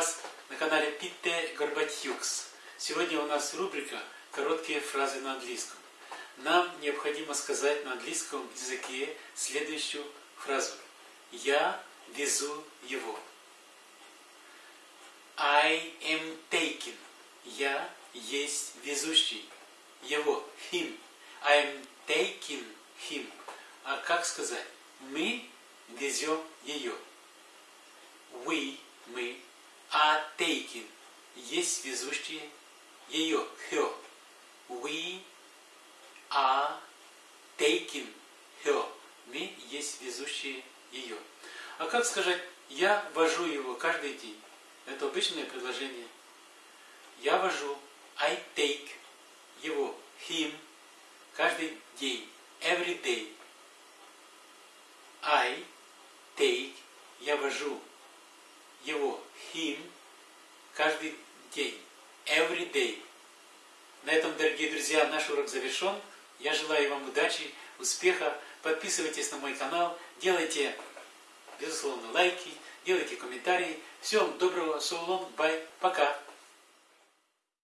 Макс. Сегодня у нас рубрика «Короткие фразы на английском». Нам необходимо сказать на английском языке следующую фразу. Я везу его. I am taking. Я есть везущий. Его. Him. I am taking him. А как сказать? Мы везем ее. We, мы, taking. Есть везущие ее. Her. We are taking her. Мы есть везущие ее. А как сказать, я вожу его каждый день? Это обычное предложение. Я вожу, I take его, him, каждый день, every day. I take, я вожу его, him, каждый день, every day. На этом, дорогие друзья, наш урок завершен. Я желаю вам удачи, успеха. Подписывайтесь на мой канал, делайте, безусловно, лайки, делайте комментарии. Всем доброго, so long, bye, пока.